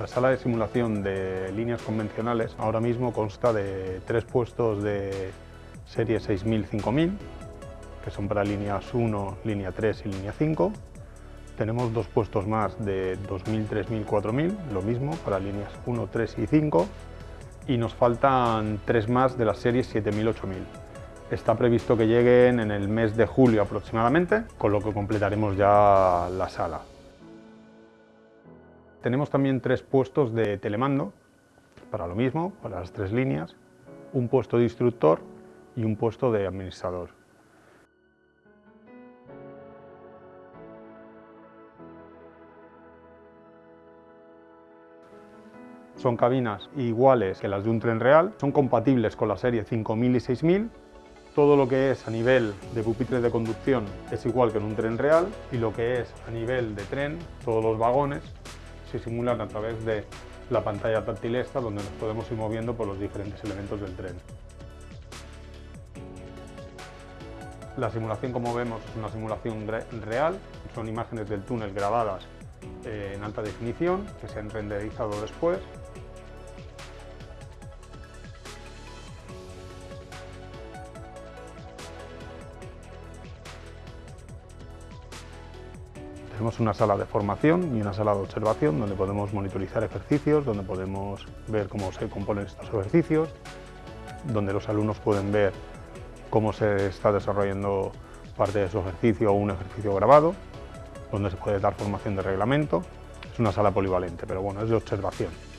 La sala de simulación de líneas convencionales ahora mismo consta de tres puestos de serie 6000-5000, que son para líneas 1, línea 3 y línea 5. Tenemos dos puestos más de 2000, 3000, 4000, lo mismo para líneas 1, 3 y 5. Y nos faltan tres más de las series 7000, 8000. Está previsto que lleguen en el mes de julio aproximadamente, con lo que completaremos ya la sala. Tenemos también tres puestos de telemando, para lo mismo, para las tres líneas, un puesto de instructor y un puesto de administrador. Son cabinas iguales que las de un tren real, son compatibles con la serie 5000 y 6000, todo lo que es a nivel de pupitre de conducción es igual que en un tren real y lo que es a nivel de tren, todos los vagones se simulan a través de la pantalla táctil esta donde nos podemos ir moviendo por los diferentes elementos del tren. La simulación, como vemos, es una simulación real, son imágenes del túnel grabadas eh, en alta definición que se han renderizado después Tenemos una sala de formación y una sala de observación donde podemos monitorizar ejercicios, donde podemos ver cómo se componen estos ejercicios, donde los alumnos pueden ver cómo se está desarrollando parte de su ejercicio o un ejercicio grabado, donde se puede dar formación de reglamento. Es una sala polivalente, pero bueno, es de observación.